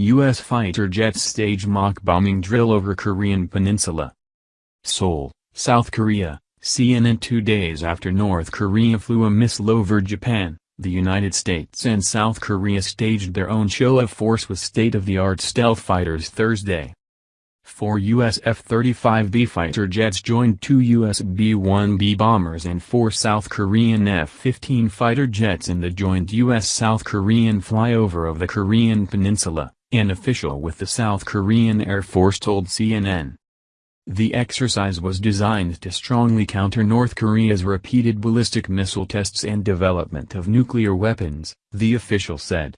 U.S. fighter jets stage mock bombing drill over Korean peninsula. Seoul, South Korea, CNN Two days after North Korea flew a missile over Japan, the United States and South Korea staged their own show of force with state-of-the-art stealth fighters Thursday. Four U.S. F-35B fighter jets joined two U.S. B-1B bombers and four South Korean F-15 fighter jets in the joint U.S.-South Korean flyover of the Korean peninsula, an official with the South Korean Air Force told CNN. The exercise was designed to strongly counter North Korea's repeated ballistic missile tests and development of nuclear weapons, the official said.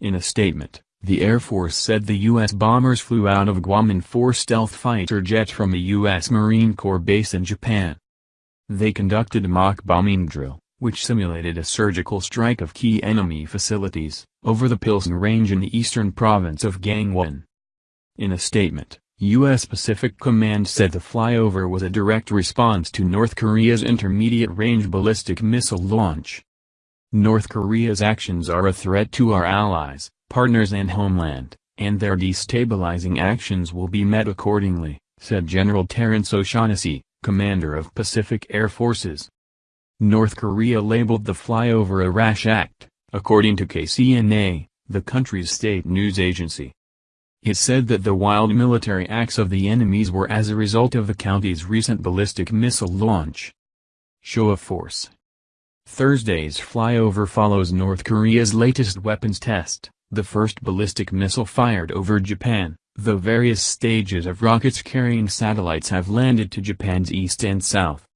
In a statement, the Air Force said the U.S. bombers flew out of Guam in four stealth fighter jets from a U.S. Marine Corps base in Japan. They conducted a mock bombing drill, which simulated a surgical strike of key enemy facilities, over the Pilsung Range in the eastern province of Gangwon. In a statement, U.S. Pacific Command said the flyover was a direct response to North Korea's intermediate-range ballistic missile launch. North Korea's actions are a threat to our allies, partners and homeland, and their destabilizing actions will be met accordingly, said General Terence O'Shaughnessy, commander of Pacific Air Forces. North Korea labeled the flyover a rash act, according to KCNA, the country's state news agency. It said that the wild military acts of the enemies were as a result of the country's recent ballistic missile launch. Show of force Thursday's flyover follows North Korea's latest weapons test the first ballistic missile fired over Japan, though various stages of rockets carrying satellites have landed to Japan's east and south.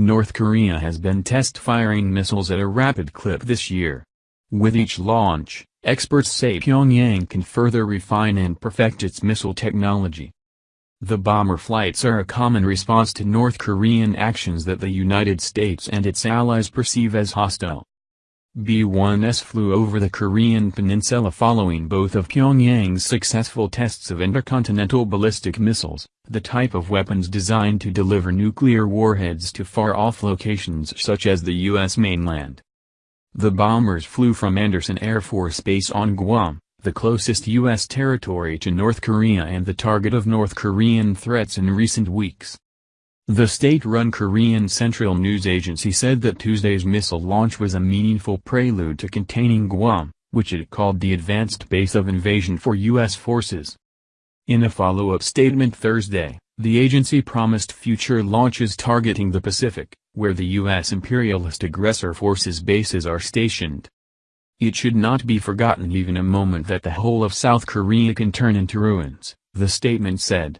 North Korea has been test-firing missiles at a rapid clip this year. With each launch, experts say Pyongyang can further refine and perfect its missile technology. The bomber flights are a common response to North Korean actions that the United States and its allies perceive as hostile. B-1s flew over the Korean peninsula following both of Pyongyang's successful tests of intercontinental ballistic missiles, the type of weapons designed to deliver nuclear warheads to far-off locations such as the U.S. mainland. The bombers flew from Andersen Air Force Base on Guam, the closest U.S. territory to North Korea and the target of North Korean threats in recent weeks. The state-run Korean Central News Agency said that Tuesday's missile launch was a meaningful prelude to containing Guam, which it called the advanced base of invasion for U.S. forces. In a follow-up statement Thursday, the agency promised future launches targeting the Pacific, where the U.S. imperialist aggressor forces bases are stationed. It should not be forgotten even a moment that the whole of South Korea can turn into ruins, the statement said.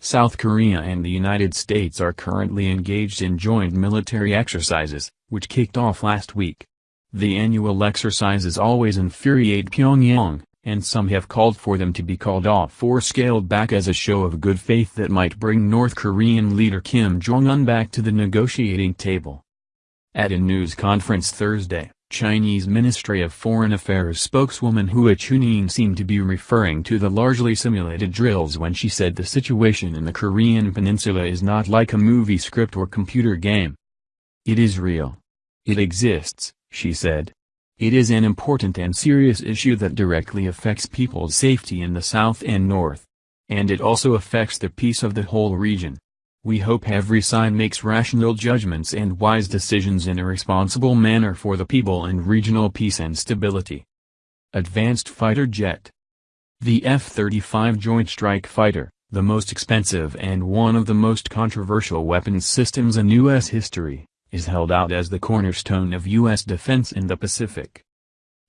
South Korea and the United States are currently engaged in joint military exercises, which kicked off last week. The annual exercises always infuriate Pyongyang, and some have called for them to be called off or scaled back as a show of good faith that might bring North Korean leader Kim Jong-un back to the negotiating table. At a news conference Thursday, Chinese Ministry of Foreign Affairs spokeswoman Hua Chunying seemed to be referring to the largely simulated drills when she said the situation in the Korean peninsula is not like a movie script or computer game. It is real. It exists, she said. It is an important and serious issue that directly affects people's safety in the south and north. And it also affects the peace of the whole region. We hope every side makes rational judgments and wise decisions in a responsible manner for the people and regional peace and stability. Advanced Fighter Jet The F-35 Joint Strike Fighter, the most expensive and one of the most controversial weapons systems in U.S. history, is held out as the cornerstone of U.S. defense in the Pacific.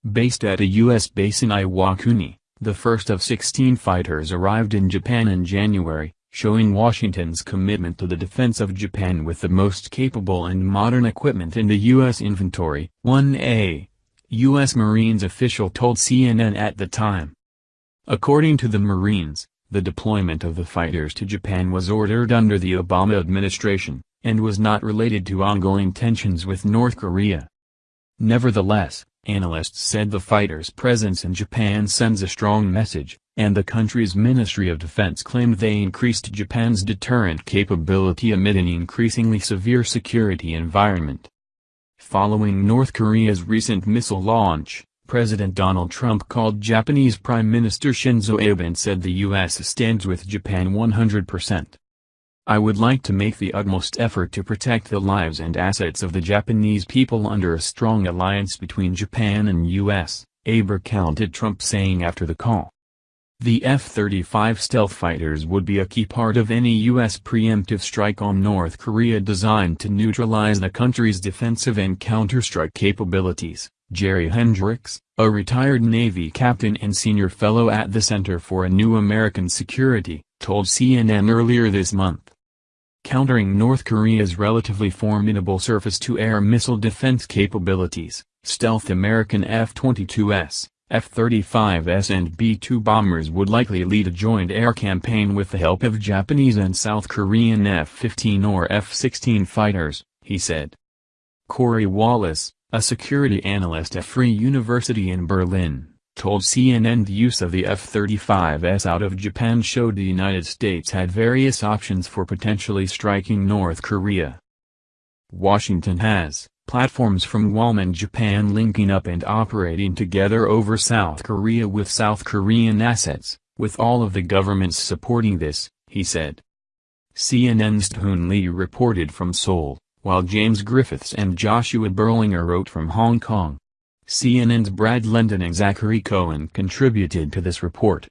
Based at a U.S. base in Iwakuni, the first of 16 fighters arrived in Japan in January, showing Washington's commitment to the defense of Japan with the most capable and modern equipment in the U.S. inventory. 1A. U.S. Marines official told CNN at the time. According to the Marines, the deployment of the fighters to Japan was ordered under the Obama administration, and was not related to ongoing tensions with North Korea. Nevertheless, analysts said the fighters' presence in Japan sends a strong message, and the country's Ministry of Defense claimed they increased Japan's deterrent capability amid an increasingly severe security environment. Following North Korea's recent missile launch, President Donald Trump called Japanese Prime Minister Shinzo Abe and said the U.S. stands with Japan 100%. I would like to make the utmost effort to protect the lives and assets of the Japanese people under a strong alliance between Japan and U.S., Abe recounted Trump saying after the call. The F-35 stealth fighters would be a key part of any U.S. preemptive strike on North Korea designed to neutralize the country's defensive and counterstrike capabilities, Jerry Hendrix, a retired Navy captain and senior fellow at the Center for a New American Security, told CNN earlier this month countering North Korea's relatively formidable surface-to-air missile defense capabilities, stealth American F-22s, F-35s and B-2 bombers would likely lead a joint air campaign with the help of Japanese and South Korean F-15 or F-16 fighters, he said. Corey Wallace, a security analyst at Free University in Berlin, told CNN the use of the F-35s out of Japan showed the United States had various options for potentially striking North Korea. Washington has platforms from and Japan linking up and operating together over South Korea with South Korean assets, with all of the governments supporting this, he said. CNN's Hoon Lee reported from Seoul, while James Griffiths and Joshua Berlinger wrote from Hong Kong. CNN's Brad Lendon and Zachary Cohen contributed to this report.